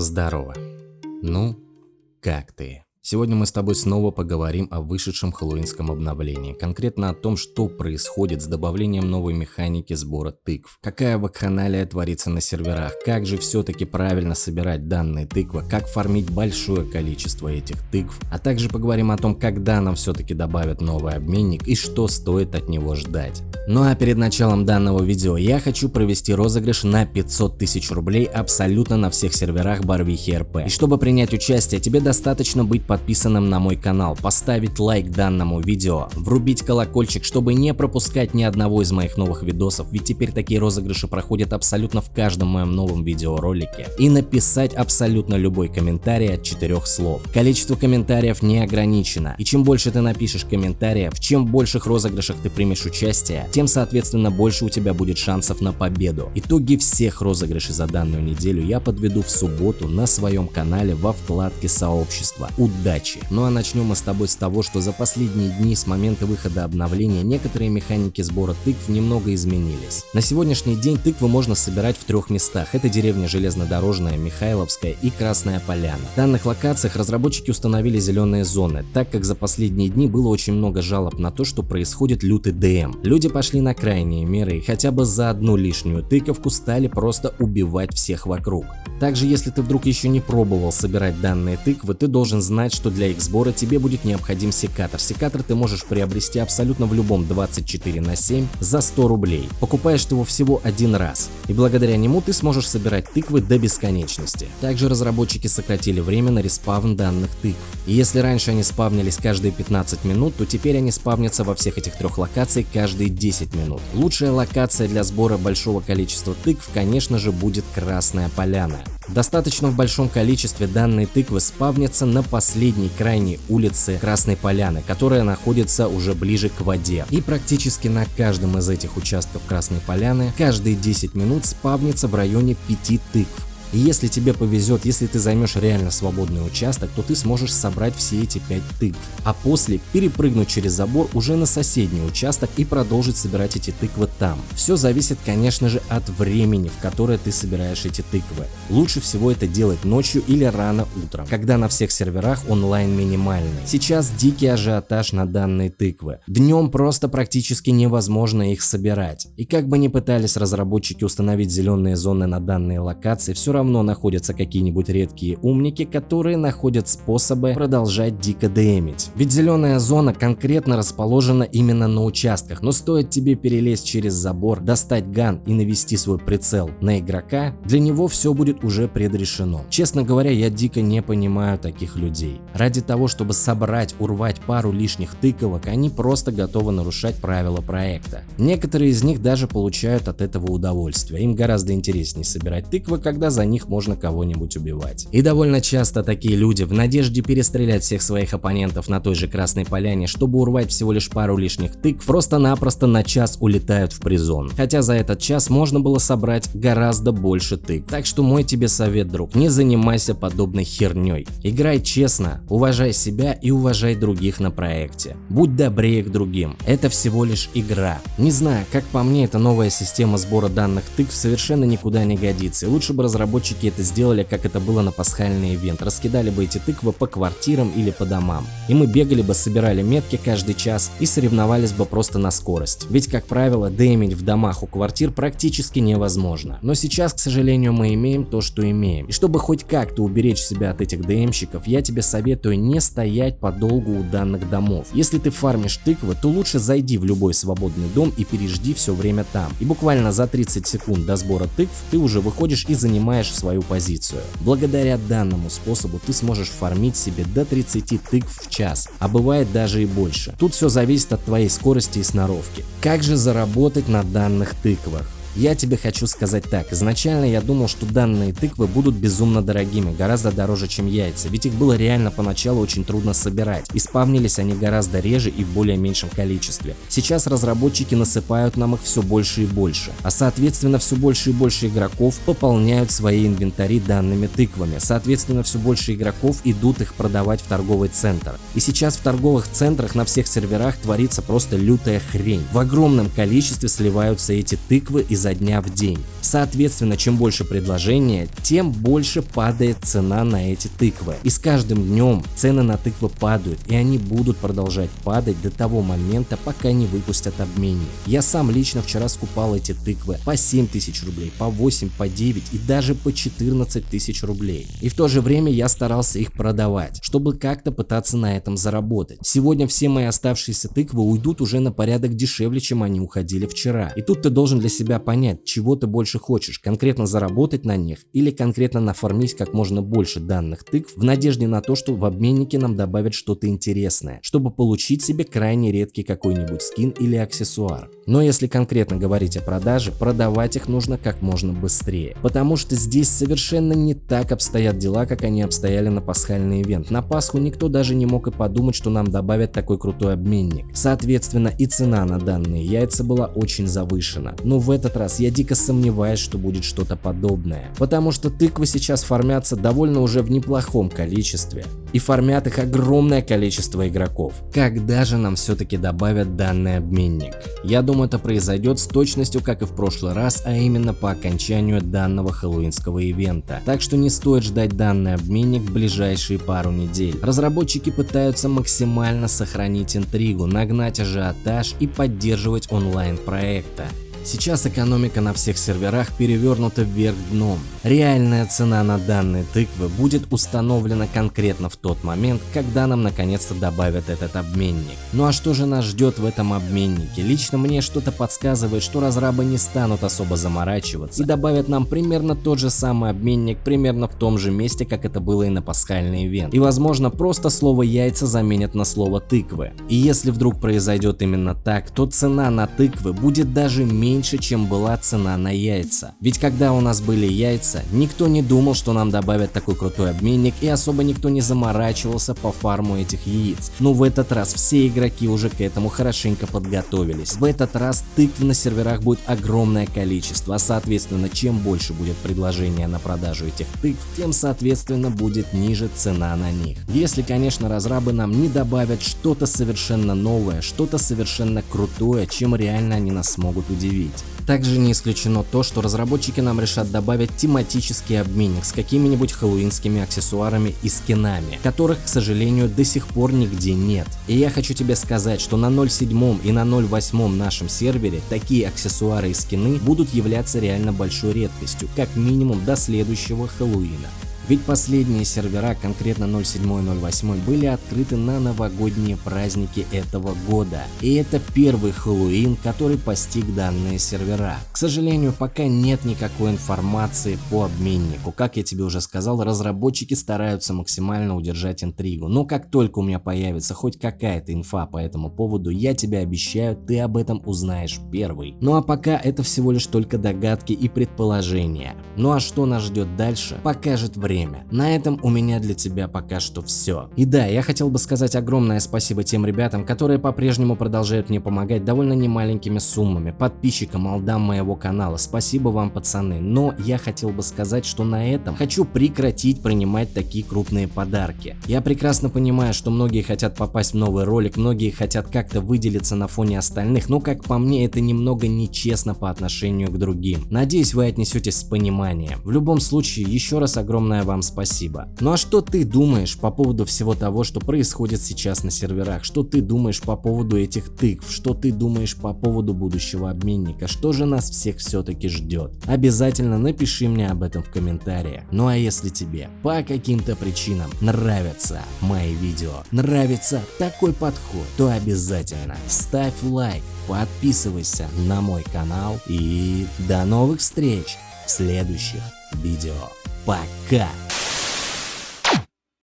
Здорово. Ну, как ты? Сегодня мы с тобой снова поговорим о вышедшем хэллоуинском обновлении, конкретно о том, что происходит с добавлением новой механики сбора тыкв, какая вакханалия творится на серверах, как же все-таки правильно собирать данные тыквы, как фармить большое количество этих тыкв, а также поговорим о том, когда нам все-таки добавят новый обменник и что стоит от него ждать. Ну а перед началом данного видео я хочу провести розыгрыш на 500 тысяч рублей абсолютно на всех серверах Барвихи РП. И чтобы принять участие, тебе достаточно быть под подписанным на мой канал, поставить лайк данному видео, врубить колокольчик, чтобы не пропускать ни одного из моих новых видосов, ведь теперь такие розыгрыши проходят абсолютно в каждом моем новом видеоролике, и написать абсолютно любой комментарий от четырех слов. Количество комментариев не ограничено, и чем больше ты напишешь комментариев, чем в больших розыгрышах ты примешь участие, тем соответственно больше у тебя будет шансов на победу. Итоги всех розыгрышей за данную неделю я подведу в субботу на своем канале во вкладке сообщества. Удачи! Удачи. Ну а начнем мы с тобой с того, что за последние дни с момента выхода обновления некоторые механики сбора тыкв немного изменились. На сегодняшний день тыквы можно собирать в трех местах. Это деревня Железнодорожная, Михайловская и Красная Поляна. В данных локациях разработчики установили зеленые зоны, так как за последние дни было очень много жалоб на то, что происходит лютый ДМ. Люди пошли на крайние меры и хотя бы за одну лишнюю тыковку стали просто убивать всех вокруг. Также если ты вдруг еще не пробовал собирать данные тыквы, ты должен знать, что для их сбора тебе будет необходим секатор. Секатор ты можешь приобрести абсолютно в любом 24 на 7 за 100 рублей. Покупаешь ты его всего один раз, и благодаря нему ты сможешь собирать тыквы до бесконечности. Также разработчики сократили время на респавн данных тыкв. И если раньше они спавнились каждые 15 минут, то теперь они спавнятся во всех этих трех локациях каждые 10 минут. Лучшая локация для сбора большого количества тыкв, конечно же, будет Красная Поляна. Достаточно в большом количестве данные тыквы спавнятся на последней крайней улице Красной Поляны, которая находится уже ближе к воде. И практически на каждом из этих участков Красной Поляны каждые 10 минут спавнится в районе 5 тыкв. И если тебе повезет, если ты займешь реально свободный участок, то ты сможешь собрать все эти 5 тыкв, а после перепрыгнуть через забор уже на соседний участок и продолжить собирать эти тыквы там. Все зависит, конечно же, от времени, в которое ты собираешь эти тыквы. Лучше всего это делать ночью или рано утром, когда на всех серверах онлайн минимальный. Сейчас дикий ажиотаж на данные тыквы. Днем просто практически невозможно их собирать. И как бы ни пытались разработчики установить зеленые зоны на данные локации, все равно находятся какие-нибудь редкие умники, которые находят способы продолжать дико демить. Ведь зеленая зона конкретно расположена именно на участках, но стоит тебе перелезть через забор, достать ган и навести свой прицел на игрока, для него все будет уже предрешено. Честно говоря, я дико не понимаю таких людей. Ради того, чтобы собрать, урвать пару лишних тыковок, они просто готовы нарушать правила проекта. Некоторые из них даже получают от этого удовольствие. Им гораздо интереснее собирать тыквы, когда за них можно кого-нибудь убивать. И довольно часто такие люди в надежде перестрелять всех своих оппонентов на той же Красной Поляне, чтобы урвать всего лишь пару лишних тык, просто-напросто на час улетают в призон. Хотя за этот час можно было собрать гораздо больше тык. Так что мой тебе совет, друг, не занимайся подобной херней. Играй честно, уважай себя и уважай других на проекте. Будь добрее к другим. Это всего лишь игра. Не знаю, как по мне, эта новая система сбора данных тык совершенно никуда не годится. Лучше бы разработчики разработчики это сделали, как это было на пасхальный ивент. Раскидали бы эти тыквы по квартирам или по домам. И мы бегали бы, собирали метки каждый час и соревновались бы просто на скорость. Ведь, как правило, деймить в домах у квартир практически невозможно. Но сейчас, к сожалению, мы имеем то, что имеем. И чтобы хоть как-то уберечь себя от этих ДМщиков, я тебе советую не стоять подолгу у данных домов. Если ты фармишь тыквы, то лучше зайди в любой свободный дом и пережди все время там. И буквально за 30 секунд до сбора тыкв ты уже выходишь и занимаешь занимаешь свою позицию. Благодаря данному способу ты сможешь фармить себе до 30 тыкв в час, а бывает даже и больше. Тут все зависит от твоей скорости и сноровки. Как же заработать на данных тыквах? Я тебе хочу сказать так, изначально я думал, что данные тыквы будут безумно дорогими, гораздо дороже, чем яйца, ведь их было реально поначалу очень трудно собирать, и спавнились они гораздо реже и в более меньшем количестве. Сейчас разработчики насыпают нам их все больше и больше, а соответственно все больше и больше игроков пополняют свои инвентари данными тыквами, соответственно все больше игроков идут их продавать в торговый центр. И сейчас в торговых центрах на всех серверах творится просто лютая хрень. В огромном количестве сливаются эти тыквы из изо дня в день. Соответственно, чем больше предложения, тем больше падает цена на эти тыквы. И с каждым днем цены на тыквы падают, и они будут продолжать падать до того момента, пока не выпустят обменник. Я сам лично вчера скупал эти тыквы по 7 тысяч рублей, по 8, по 9 и даже по 14 тысяч рублей. И в то же время я старался их продавать, чтобы как-то пытаться на этом заработать. Сегодня все мои оставшиеся тыквы уйдут уже на порядок дешевле, чем они уходили вчера. И тут ты должен для себя понять, чего ты больше хочешь, конкретно заработать на них или конкретно нафармить как можно больше данных тыкв в надежде на то, что в обменнике нам добавят что-то интересное, чтобы получить себе крайне редкий какой-нибудь скин или аксессуар. Но если конкретно говорить о продаже, продавать их нужно как можно быстрее, потому что здесь совершенно не так обстоят дела, как они обстояли на пасхальный ивент. На Пасху никто даже не мог и подумать, что нам добавят такой крутой обменник. Соответственно, и цена на данные яйца была очень завышена. Но в этот раз я дико сомневаюсь, что будет что-то подобное, потому что тыквы сейчас формятся довольно уже в неплохом количестве и формят их огромное количество игроков. Когда же нам все-таки добавят данный обменник? Я думаю это произойдет с точностью как и в прошлый раз, а именно по окончанию данного хэллоуинского ивента. Так что не стоит ждать данный обменник в ближайшие пару недель. Разработчики пытаются максимально сохранить интригу, нагнать ажиотаж и поддерживать онлайн проекта. Сейчас экономика на всех серверах перевернута вверх дном. Реальная цена на данные тыквы будет установлена конкретно в тот момент, когда нам наконец-то добавят этот обменник. Ну а что же нас ждет в этом обменнике? Лично мне что-то подсказывает, что разрабы не станут особо заморачиваться и добавят нам примерно тот же самый обменник примерно в том же месте, как это было и на пасхальный ивент. И возможно просто слово яйца заменят на слово тыквы. И если вдруг произойдет именно так, то цена на тыквы будет даже меньше меньше, чем была цена на яйца. Ведь когда у нас были яйца, никто не думал, что нам добавят такой крутой обменник и особо никто не заморачивался по фарму этих яиц. Но в этот раз все игроки уже к этому хорошенько подготовились. В этот раз тыкв на серверах будет огромное количество, а соответственно чем больше будет предложение на продажу этих тыкв, тем соответственно будет ниже цена на них. Если конечно разрабы нам не добавят что-то совершенно новое, что-то совершенно крутое, чем реально они нас смогут удивить быть. Также не исключено то, что разработчики нам решат добавить тематический обменник с какими-нибудь хэллоуинскими аксессуарами и скинами, которых, к сожалению, до сих пор нигде нет. И я хочу тебе сказать, что на 0.7 и на 0.8 нашем сервере такие аксессуары и скины будут являться реально большой редкостью, как минимум до следующего Хэллоуина. Ведь последние сервера, конкретно 07 и 08, были открыты на новогодние праздники этого года. И это первый Хэллоуин, который постиг данные сервера. К сожалению, пока нет никакой информации по обменнику. Как я тебе уже сказал, разработчики стараются максимально удержать интригу. Но как только у меня появится хоть какая-то инфа по этому поводу, я тебе обещаю, ты об этом узнаешь первый. Ну а пока это всего лишь только догадки и предположения. Ну а что нас ждет дальше, покажет время время. На этом у меня для тебя пока что все. И да, я хотел бы сказать огромное спасибо тем ребятам, которые по-прежнему продолжают мне помогать довольно немаленькими суммами, подписчикам, алдам моего канала. Спасибо вам, пацаны. Но я хотел бы сказать, что на этом хочу прекратить принимать такие крупные подарки. Я прекрасно понимаю, что многие хотят попасть в новый ролик, многие хотят как-то выделиться на фоне остальных, но как по мне это немного нечестно по отношению к другим. Надеюсь вы отнесетесь с пониманием. В любом случае, еще раз огромное вам спасибо. Ну а что ты думаешь по поводу всего того, что происходит сейчас на серверах? Что ты думаешь по поводу этих тыкв? Что ты думаешь по поводу будущего обменника? Что же нас всех все-таки ждет? Обязательно напиши мне об этом в комментариях. Ну а если тебе по каким-то причинам нравятся мои видео, нравится такой подход, то обязательно ставь лайк, подписывайся на мой канал и до новых встреч в следующих видео. Пока!